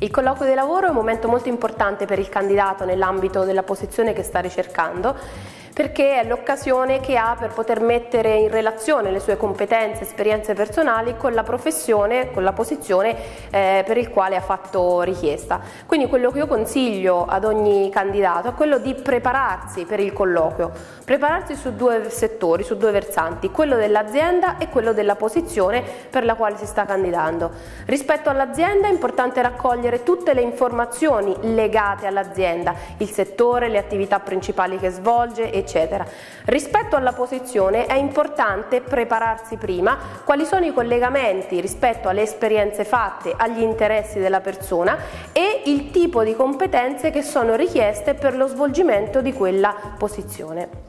Il colloquio di lavoro è un momento molto importante per il candidato nell'ambito della posizione che sta ricercando perché è l'occasione che ha per poter mettere in relazione le sue competenze, esperienze personali con la professione, con la posizione eh, per il quale ha fatto richiesta. Quindi quello che io consiglio ad ogni candidato è quello di prepararsi per il colloquio, prepararsi su due settori, su due versanti, quello dell'azienda e quello della posizione per la quale si sta candidando. Rispetto all'azienda è importante raccogliere tutte le informazioni legate all'azienda, il settore, le attività principali che svolge, eccetera. Rispetto alla posizione è importante prepararsi prima quali sono i collegamenti rispetto alle esperienze fatte, agli interessi della persona e il tipo di competenze che sono richieste per lo svolgimento di quella posizione.